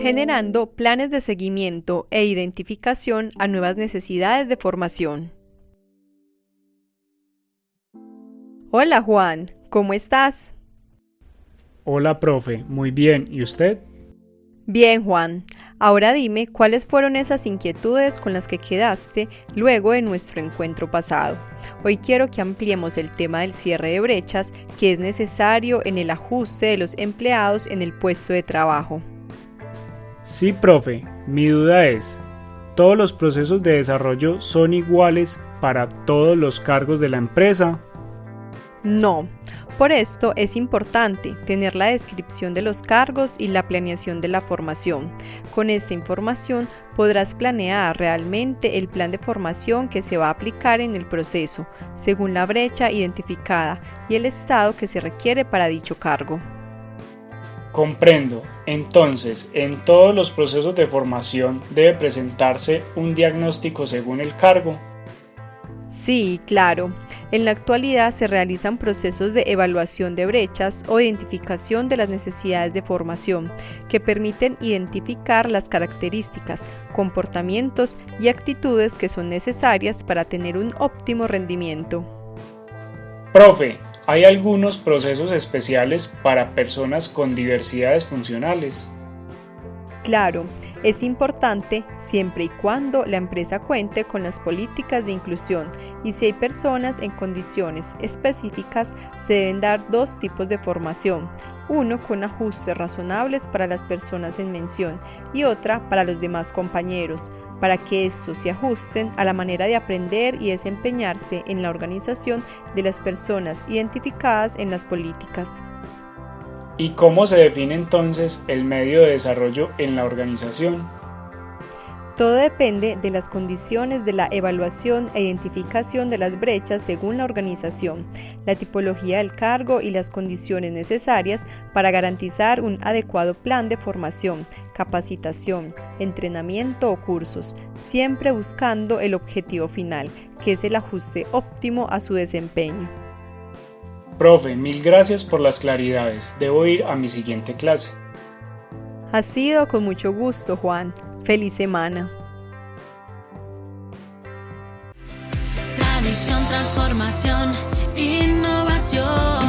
generando planes de seguimiento e identificación a nuevas necesidades de formación. Hola Juan, ¿cómo estás? Hola profe, muy bien, ¿y usted? Bien Juan, ahora dime cuáles fueron esas inquietudes con las que quedaste luego de nuestro encuentro pasado. Hoy quiero que ampliemos el tema del cierre de brechas que es necesario en el ajuste de los empleados en el puesto de trabajo. Sí, profe, mi duda es, ¿todos los procesos de desarrollo son iguales para todos los cargos de la empresa? No, por esto es importante tener la descripción de los cargos y la planeación de la formación. Con esta información podrás planear realmente el plan de formación que se va a aplicar en el proceso, según la brecha identificada y el estado que se requiere para dicho cargo. Comprendo. Entonces, en todos los procesos de formación debe presentarse un diagnóstico según el cargo. Sí, claro. En la actualidad se realizan procesos de evaluación de brechas o identificación de las necesidades de formación que permiten identificar las características, comportamientos y actitudes que son necesarias para tener un óptimo rendimiento. Profe, ¿hay algunos procesos especiales para personas con diversidades funcionales? Claro, es importante siempre y cuando la empresa cuente con las políticas de inclusión y si hay personas en condiciones específicas se deben dar dos tipos de formación, uno con ajustes razonables para las personas en mención y otra para los demás compañeros, para que estos se ajusten a la manera de aprender y desempeñarse en la organización de las personas identificadas en las políticas. ¿Y cómo se define entonces el medio de desarrollo en la organización? Todo depende de las condiciones de la evaluación e identificación de las brechas según la organización, la tipología del cargo y las condiciones necesarias para garantizar un adecuado plan de formación, capacitación, entrenamiento o cursos, siempre buscando el objetivo final, que es el ajuste óptimo a su desempeño. Profe, mil gracias por las claridades. Debo ir a mi siguiente clase. Ha sido con mucho gusto, Juan. Feliz semana. Tradición, transformación, innovación,